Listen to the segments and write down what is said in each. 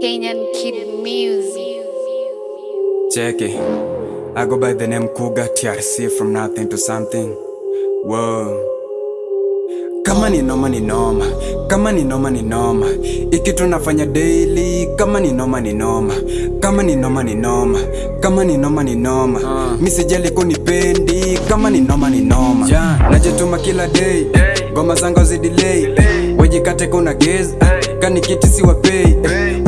Kenyan Kid Music. Check it. I go by the name Kuga TRC from nothing to something. Whoa. Kama ni noma ni noma, kama ni noma ni noma, iki tunafanya daily. Kama ni noma ni noma, kama ni noma ni noma, kama ni noma ni noma, uh. misijali kunipendi. Kama ni noma ni noma, yeah. najituma kila day, goma zangu zidelay, wajikate kuna gezi, kani kiti si wapei,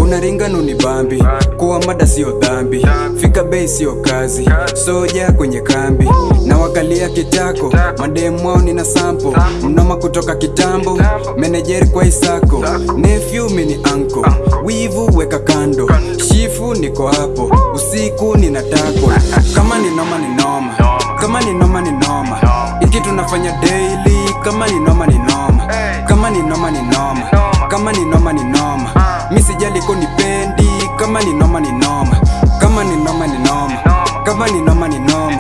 unaringa nuni bambi, kuwa mada siyo dhambi, fika bei siyo kazi, soja kwenye kambi, na wakalia kitako, mademu wao nina sampo, mnoma kutoka kitambo, menejeri kwa isako, nephew mini anko, wivu weka kando, shifu niko hapo, usiku nina tako, kama ni noma ni noma, kama ni noma ni noma, iki tunafanya daily, kama ni noma ni noma, kama ni noma ni noma, kama ni noma ni noma, mi sijali kunipendi, kama ni noma ni noma, kama ni noma ni noma, kama ni noma ni noma,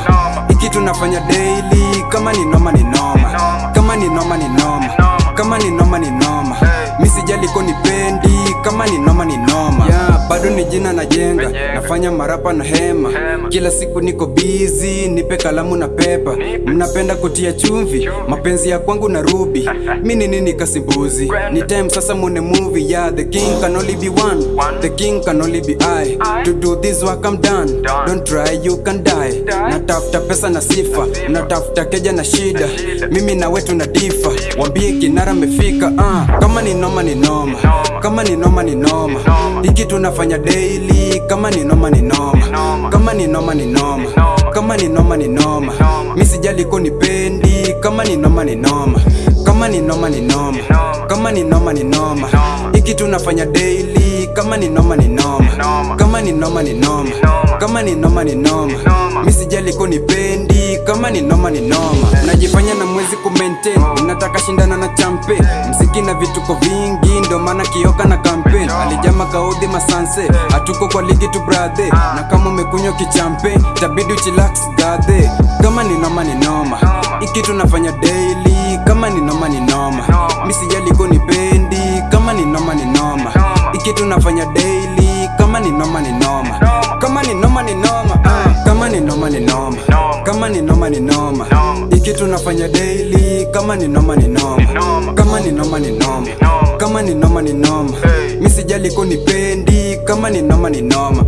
iki tunafanya daily, kama ni noma ni noma, kama ni noma ni noma, kama ni noma ni noma, mi sijali kunipendi, kama ni noma ni noma, yeah, bado ni jina najenga, nafanya marapa na hema, kila siku niko bizi, nipe kalamu na pepa, mnapenda kutia chumvi, mapenzi ya kwangu na rubi, mi ni nini kasimbuzi, ni time sasa mune movie, yeah, the king can only be one, the king can only be I, to do this work I'm done, don't try you can die, natafuta pesa na sifa, natafuta keja na shida, mimi na wetu na difa, wambie kinara mefika, uh, kama ni noma. Ni noma, kama ni noma ni noma, hiki tunafanya daily, kama ni noma ni noma, kama ni noma ni noma, kama ni noma ni noma, mi sijali kunipendi, kama ni noma ni noma, kama ni noma ni noma, kama ni noma ni noma, hiki tunafanya daily, kama ni noma ni noma, kama ni noma ni noma, kama ni noma ni noma, mi sijali kama ni noma ni noma, najifanya na mwezi kumaintain, nataka shindana na champe, mziki na vituko vingi, ndo maana kioka na campaign, alijama kaudhi masanse, hatuko kwa ligi tu brade na kama umekunywa kichampe, tabidi uchilax gadhe, kama ni noma ni noma, iki tunafanya daily, kama ni noma ni noma, mi ni pendi kama ni noma ni noma, iki tunafanya daily, kama ni noma ni noma, kama ni noma ni noma, kama ni noma iki tunafanya daily, kama ni noma ni noma, kama ni noma ni noma, kama ni noma ni noma, mi sijali kunipendi, kama ni noma ni noma.